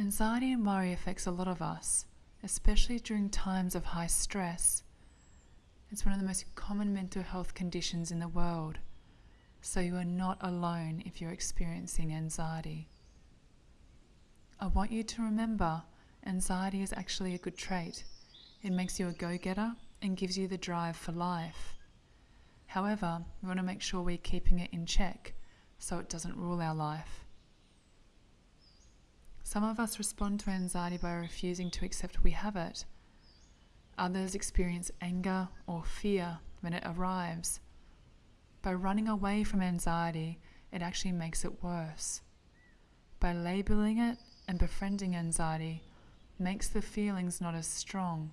Anxiety and worry affects a lot of us, especially during times of high stress. It's one of the most common mental health conditions in the world, so you are not alone if you're experiencing anxiety. I want you to remember anxiety is actually a good trait. It makes you a go getter and gives you the drive for life. However, we want to make sure we're keeping it in check so it doesn't rule our life. Some of us respond to anxiety by refusing to accept we have it. Others experience anger or fear when it arrives. By running away from anxiety, it actually makes it worse. By labeling it and befriending anxiety, makes the feelings not as strong,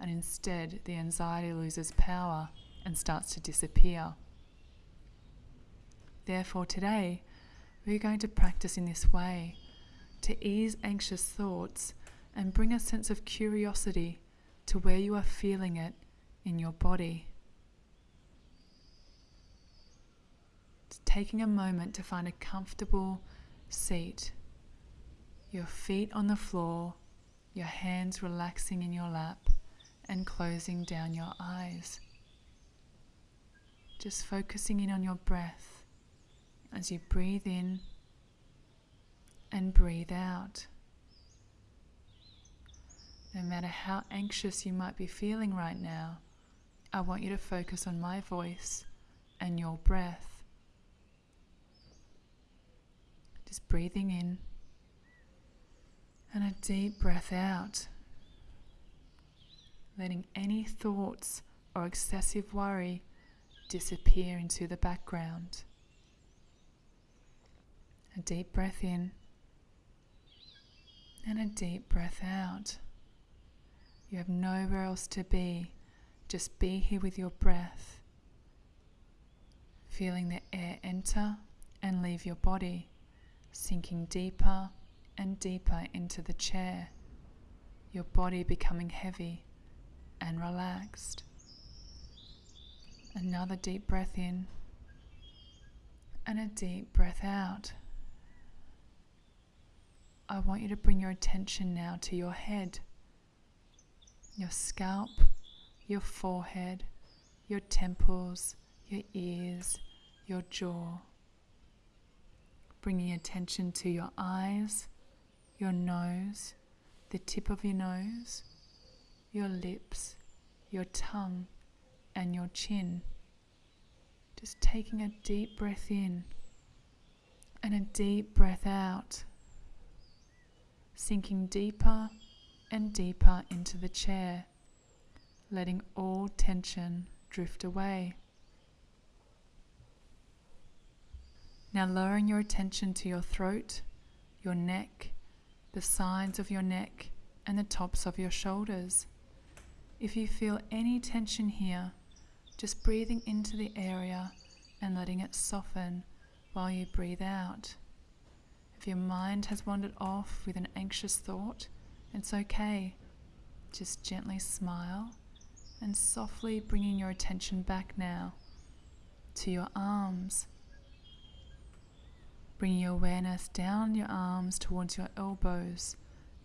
and instead the anxiety loses power and starts to disappear. Therefore, today, we're going to practice in this way to ease anxious thoughts and bring a sense of curiosity to where you are feeling it in your body. taking a moment to find a comfortable seat, your feet on the floor, your hands relaxing in your lap, and closing down your eyes. Just focusing in on your breath as you breathe in and breathe out. No matter how anxious you might be feeling right now, I want you to focus on my voice and your breath. Just breathing in and a deep breath out, letting any thoughts or excessive worry disappear into the background. A deep breath in and a deep breath out. You have nowhere else to be, just be here with your breath, feeling the air enter and leave your body, sinking deeper and deeper into the chair, your body becoming heavy and relaxed. Another deep breath in and a deep breath out. I want you to bring your attention now to your head, your scalp, your forehead, your temples, your ears, your jaw. Bringing attention to your eyes, your nose, the tip of your nose, your lips, your tongue, and your chin. Just taking a deep breath in and a deep breath out sinking deeper and deeper into the chair, letting all tension drift away. Now, lowering your attention to your throat, your neck, the sides of your neck, and the tops of your shoulders. If you feel any tension here, just breathing into the area and letting it soften while you breathe out. If your mind has wandered off with an anxious thought, it's okay. Just gently smile and softly bringing your attention back now to your arms. Bringing your awareness down your arms towards your elbows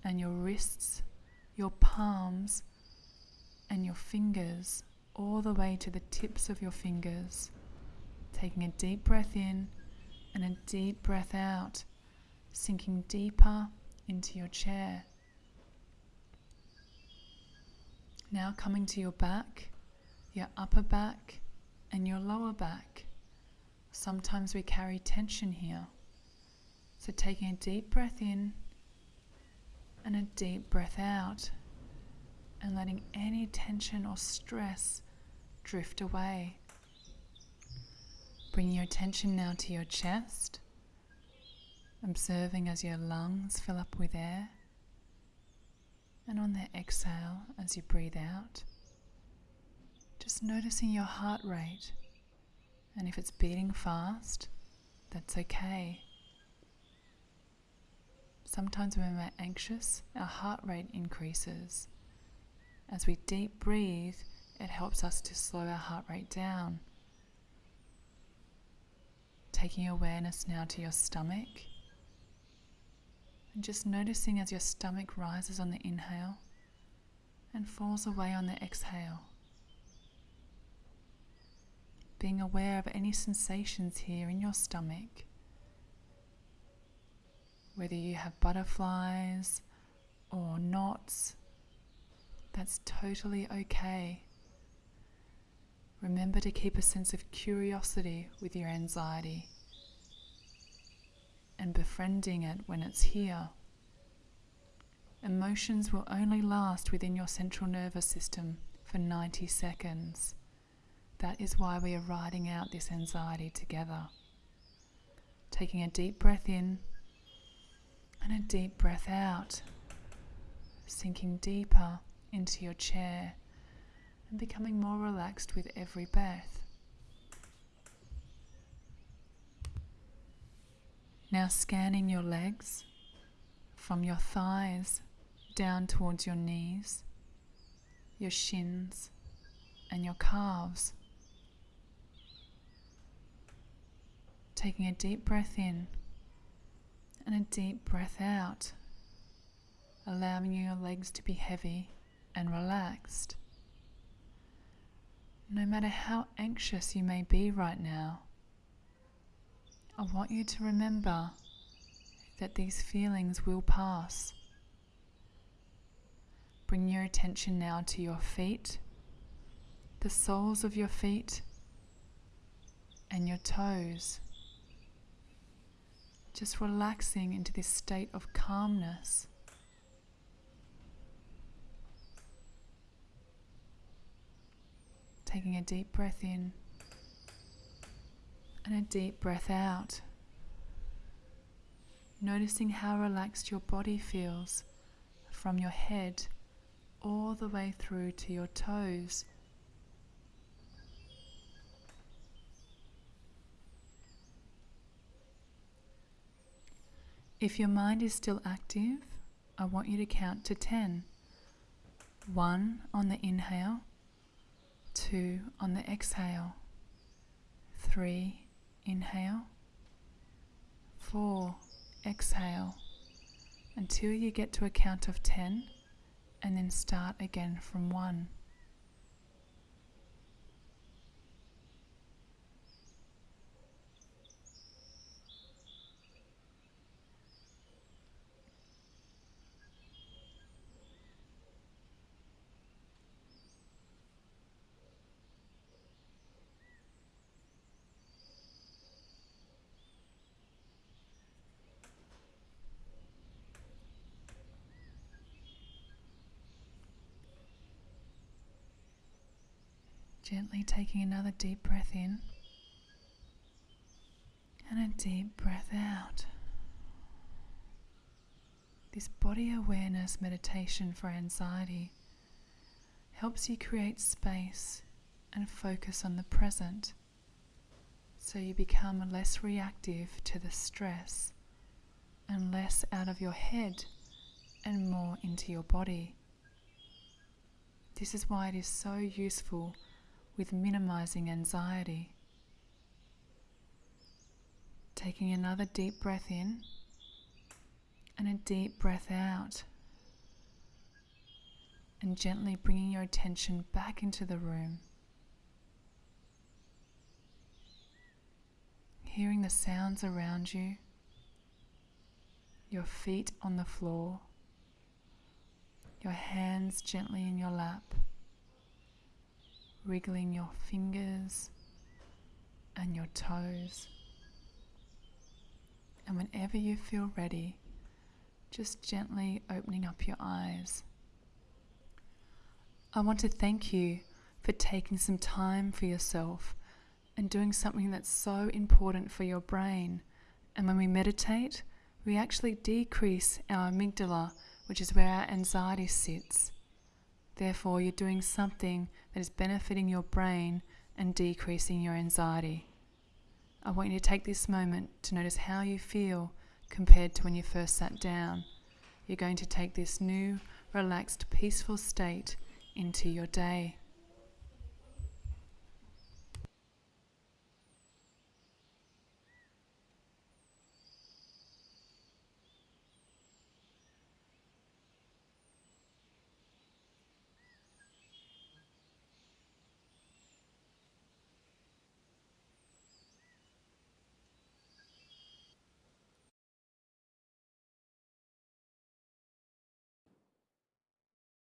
and your wrists, your palms, and your fingers, all the way to the tips of your fingers. Taking a deep breath in and a deep breath out sinking deeper into your chair. Now coming to your back, your upper back, and your lower back. Sometimes we carry tension here. So taking a deep breath in and a deep breath out, and letting any tension or stress drift away. Bring your attention now to your chest observing as your lungs fill up with air, and on the exhale as you breathe out, just noticing your heart rate. And if it's beating fast, that's okay. Sometimes when we're anxious, our heart rate increases. As we deep breathe, it helps us to slow our heart rate down. Taking awareness now to your stomach And just noticing as your stomach rises on the inhale and falls away on the exhale. Being aware of any sensations here in your stomach, whether you have butterflies or knots, that's totally okay. Remember to keep a sense of curiosity with your anxiety and befriending it when it's here. Emotions will only last within your central nervous system for 90 seconds. That is why we are riding out this anxiety together. Taking a deep breath in and a deep breath out, sinking deeper into your chair and becoming more relaxed with every breath. Now scanning your legs from your thighs down towards your knees, your shins, and your calves. Taking a deep breath in and a deep breath out, allowing your legs to be heavy and relaxed. No matter how anxious you may be right now, I want you to remember that these feelings will pass. Bring your attention now to your feet, the soles of your feet, and your toes. Just relaxing into this state of calmness. Taking a deep breath in and a deep breath out. Noticing how relaxed your body feels from your head all the way through to your toes. If your mind is still active, I want you to count to 10. 1 on the inhale, 2 on the exhale, 3 inhale, 4 exhale, until you get to a count of 10 and then start again from 1. Gently taking another deep breath in and a deep breath out. This body awareness meditation for anxiety helps you create space and focus on the present so you become less reactive to the stress and less out of your head and more into your body. This is why it is so useful with minimizing anxiety. Taking another deep breath in and a deep breath out. And gently bringing your attention back into the room. Hearing the sounds around you, your feet on the floor, your hands gently in your lap wriggling your fingers and your toes. And whenever you feel ready, just gently opening up your eyes. I want to thank you for taking some time for yourself and doing something that's so important for your brain. And when we meditate, we actually decrease our amygdala, which is where our anxiety sits. Therefore, you're doing something that is benefiting your brain and decreasing your anxiety. I want you to take this moment to notice how you feel compared to when you first sat down. You're going to take this new, relaxed, peaceful state into your day.